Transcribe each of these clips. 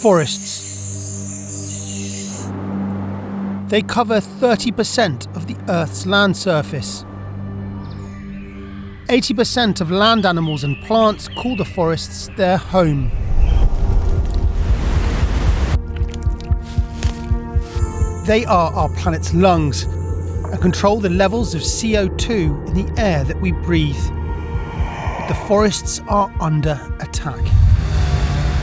forests. They cover 30% of the Earth's land surface. 80% of land animals and plants call the forests their home. They are our planet's lungs and control the levels of CO2 in the air that we breathe. But the forests are under attack.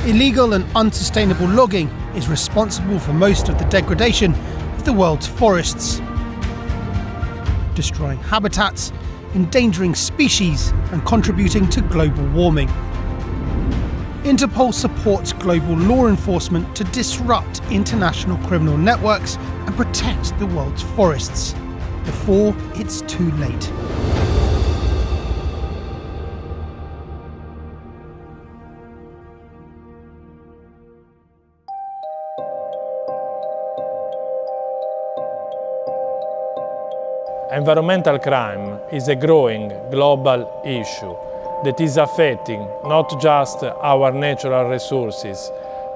Illegal and unsustainable logging is responsible for most of the degradation of the world's forests, destroying habitats, endangering species, and contributing to global warming. Interpol supports global law enforcement to disrupt international criminal networks and protect the world's forests before it's too late. Environmental crime is a growing global issue that is affecting not just our natural resources,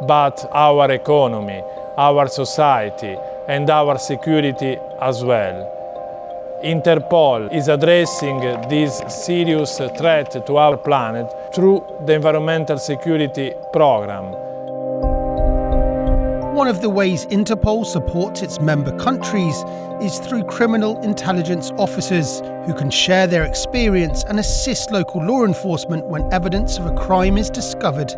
but our economy, our society and our security as well. Interpol is addressing this serious threat to our planet through the Environmental Security Programme. One of the ways Interpol supports its member countries is through criminal intelligence officers who can share their experience and assist local law enforcement when evidence of a crime is discovered.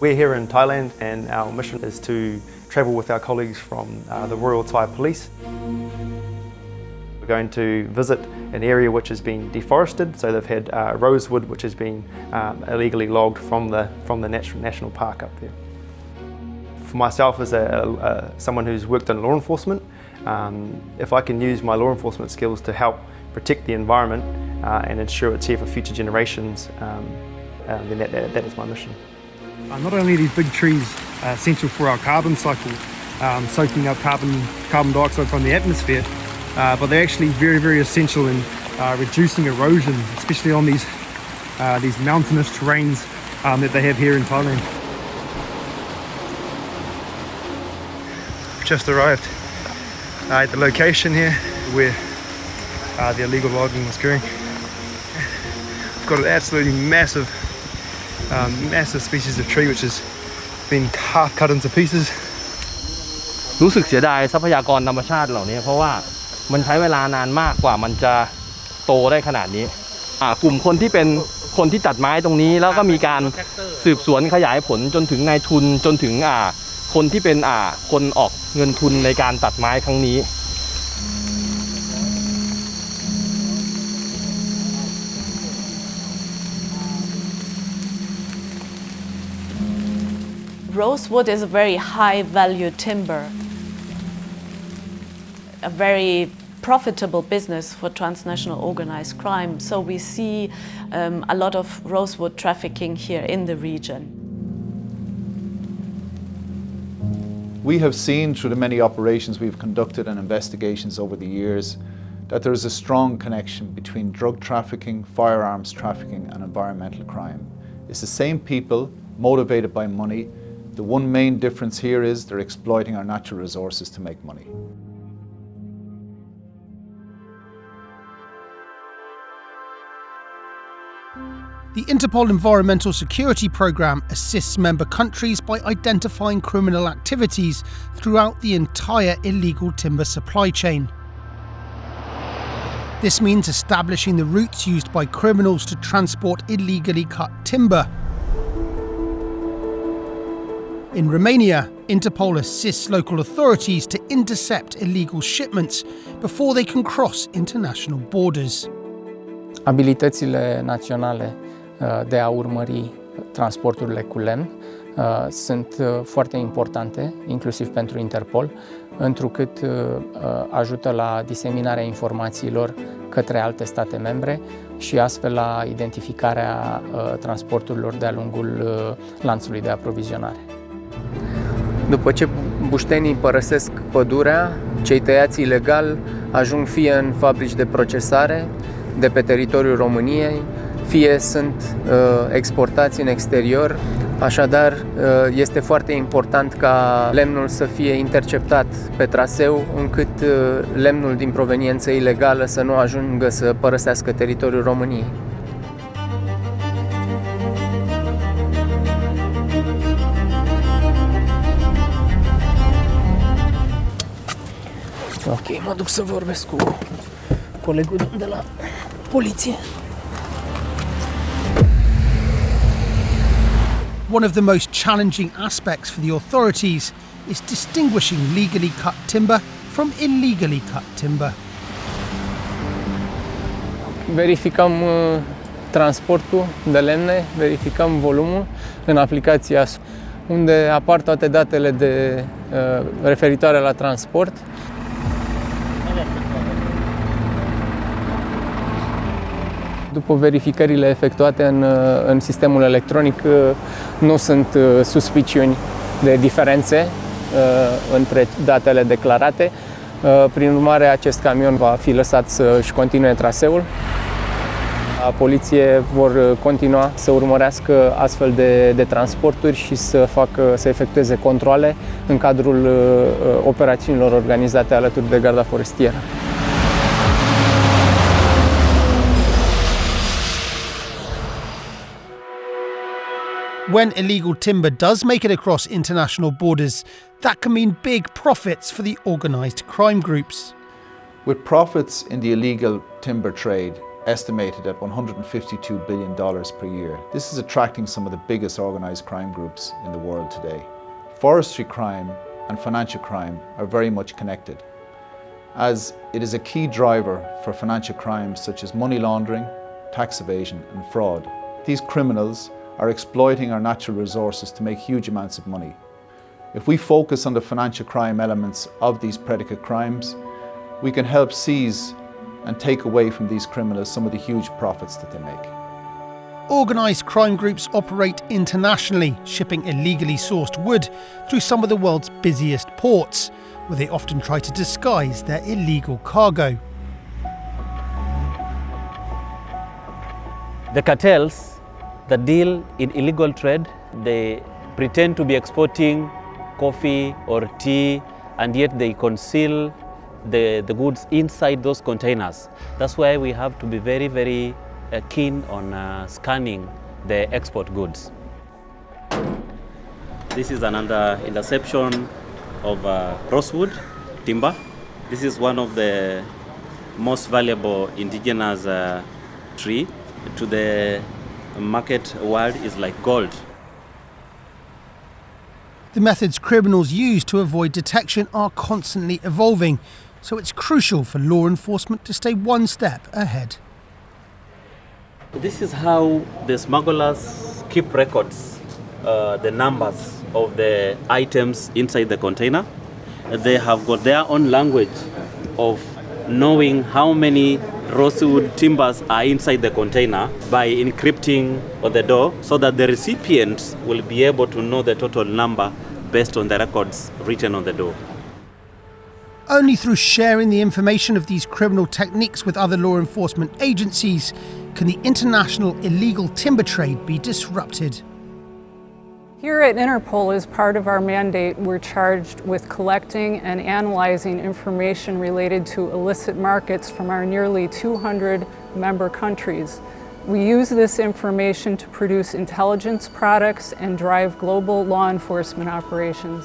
We're here in Thailand and our mission is to travel with our colleagues from uh, the Royal Thai Police. We're going to visit an area which has been deforested, so they've had uh, rosewood which has been um, illegally logged from the, from the national park up there. For myself as a, a, someone who's worked in law enforcement, um, if I can use my law enforcement skills to help protect the environment uh, and ensure it's here for future generations, um, uh, then that, that, that is my mission. Uh, not only are these big trees uh, essential for our carbon cycle, um, soaking up carbon, carbon dioxide from the atmosphere, uh, but they're actually very, very essential in uh, reducing erosion, especially on these, uh, these mountainous terrains um, that they have here in Thailand. Just arrived uh, at the location here where uh, the illegal logging was occurring. I've got an absolutely massive, um, massive species of tree which has been half cut into pieces. รู้สึกเสียดายทรัพยากรธรรมชาติเหล่านี้เพราะว่า มันใช้เวลานานมากกว่ามันจะโตได้ขนาดนี้อ่ากลุ่มคนที่เป็นคนที่ตัดไม้ตรงนี้ แล้วก็มีการสืบสวนขยายผลจนถึงนายทุนจนถึงอ่า คนที่เป็นอ่า คนออกเงินทุนในการตัดไม้ครั้งนี้ Rosewood is a very high value timber, a very profitable business for transnational organized crime. So we see um, a lot of rosewood trafficking here in the region. We have seen through the many operations we've conducted and investigations over the years that there is a strong connection between drug trafficking, firearms trafficking and environmental crime. It's the same people motivated by money the one main difference here is they're exploiting our natural resources to make money. The Interpol Environmental Security Programme assists member countries by identifying criminal activities throughout the entire illegal timber supply chain. This means establishing the routes used by criminals to transport illegally cut timber in Romania, Interpol assists local authorities to intercept illegal shipments before they can cross international borders. Abilitățile naționale uh, de a urmări transporturile cu lemn uh, sunt uh, foarte importante, inclusiv pentru Interpol, întrucât ajută la diseminarea informațiilor către alte state membre și astfel la identificarea transporturilor de-a lungul lanțului de aprovizionare. După ce buștenii părăsesc pădurea, cei tăiați ilegal ajung fie în fabrici de procesare, de pe teritoriul României, fie sunt uh, exportați în exterior. Așadar, uh, este foarte important ca lemnul să fie interceptat pe traseu, încât uh, lemnul din proveniență ilegală să nu ajungă să părăsească teritoriul României. Ok, mă duc să vorbesc cu colegul de la poliție. One of the most challenging aspects for the authorities is distinguishing legally cut timber from illegally cut timber. Verificăm uh, transportul de lemne, verificăm volumul în aplicația unde apar toate datele de uh, referitoare la transport. După verificările efectuate în, în sistemul electronic, nu sunt suspiciuni de diferențe între datele declarate. Prin urmare, acest camion va fi lăsat să-și continue traseul. Poliție vor continua să urmărească astfel de, de transporturi și să, facă, să efectueze controle în cadrul operațiunilor organizate alături de Garda Forestieră. When illegal timber does make it across international borders, that can mean big profits for the organised crime groups. With profits in the illegal timber trade estimated at $152 billion per year, this is attracting some of the biggest organised crime groups in the world today. Forestry crime and financial crime are very much connected, as it is a key driver for financial crimes such as money laundering, tax evasion and fraud. These criminals are exploiting our natural resources to make huge amounts of money. If we focus on the financial crime elements of these predicate crimes, we can help seize and take away from these criminals some of the huge profits that they make. Organised crime groups operate internationally, shipping illegally sourced wood through some of the world's busiest ports, where they often try to disguise their illegal cargo. The cartels that deal in illegal trade. They pretend to be exporting coffee or tea and yet they conceal the, the goods inside those containers. That's why we have to be very, very uh, keen on uh, scanning the export goods. This is another interception of uh, rosewood timber. This is one of the most valuable indigenous uh, tree to the market world is like gold. The methods criminals use to avoid detection are constantly evolving, so it's crucial for law enforcement to stay one step ahead. This is how the smugglers keep records, uh, the numbers of the items inside the container. They have got their own language of knowing how many rosewood timbers are inside the container by encrypting on the door so that the recipients will be able to know the total number based on the records written on the door. Only through sharing the information of these criminal techniques with other law enforcement agencies can the international illegal timber trade be disrupted. Here at Interpol, as part of our mandate, we're charged with collecting and analyzing information related to illicit markets from our nearly 200 member countries. We use this information to produce intelligence products and drive global law enforcement operations.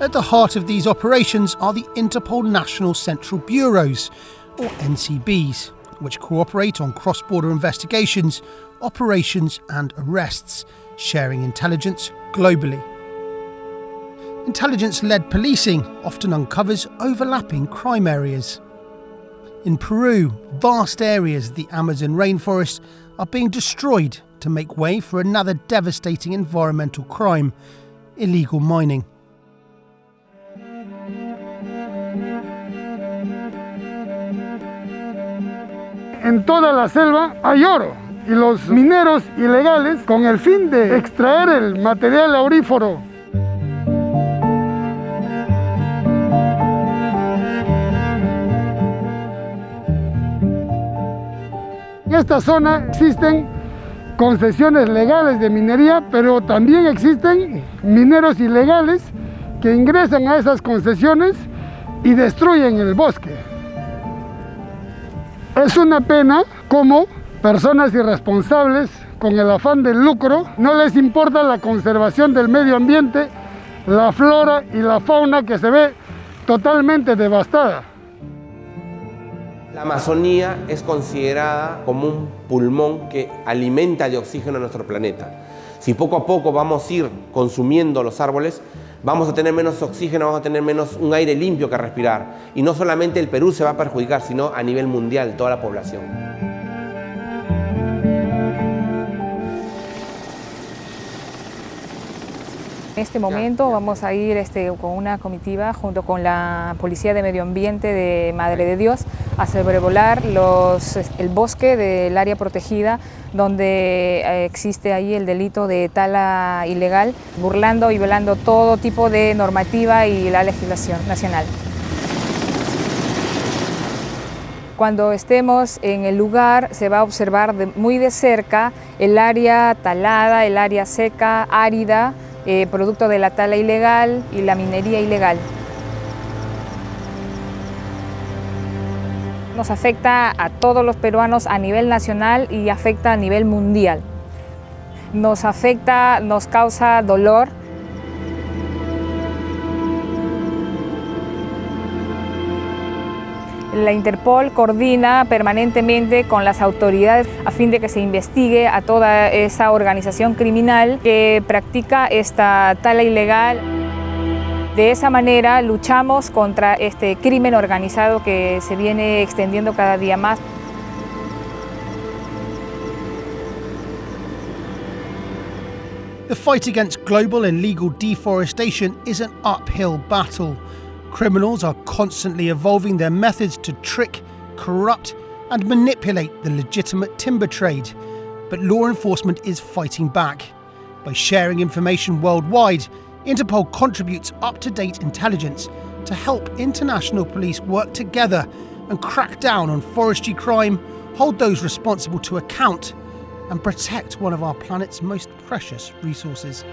At the heart of these operations are the Interpol National Central Bureaus, or NCBs, which cooperate on cross-border investigations, operations and arrests sharing intelligence globally. Intelligence led policing often uncovers overlapping crime areas. In Peru, vast areas of the Amazon rainforest are being destroyed to make way for another devastating environmental crime illegal mining. En toda la selva hay oro. y los mineros ilegales con el fin de extraer el material aurífero En esta zona existen concesiones legales de minería, pero también existen mineros ilegales que ingresan a esas concesiones y destruyen el bosque. Es una pena como personas irresponsables con el afán del lucro no les importa la conservación del medio ambiente, la flora y la fauna que se ve totalmente devastada. La Amazonía es considerada como un pulmón que alimenta de oxígeno a nuestro planeta. Si poco a poco vamos a ir consumiendo los árboles, vamos a tener menos oxígeno, vamos a tener menos un aire limpio que respirar. Y no solamente el Perú se va a perjudicar, sino a nivel mundial, toda la población. Este momento vamos a ir este, con una comitiva junto con la Policía de Medio Ambiente de Madre de Dios a sobrevolar los, el bosque del área protegida donde eh, existe ahí el delito de tala ilegal, burlando y violando todo tipo de normativa y la legislación nacional. Cuando estemos en el lugar se va a observar muy de cerca el área talada, el área seca, árida, eh, producto de la tala ilegal y la minería ilegal. Nos afecta a todos los peruanos a nivel nacional y afecta a nivel mundial. Nos afecta, nos causa dolor, La Interpol coordina permanentemente con las autoridades a fin de que se investigue a toda esa organización criminal que practica esta tala ilegal. De esa manera luchamos contra este crimen organizado que se viene extendiendo cada día más. The fight against global and legal deforestation is an uphill battle. Criminals are constantly evolving their methods to trick, corrupt, and manipulate the legitimate timber trade. But law enforcement is fighting back. By sharing information worldwide, Interpol contributes up to date intelligence to help international police work together and crack down on forestry crime, hold those responsible to account, and protect one of our planet's most precious resources.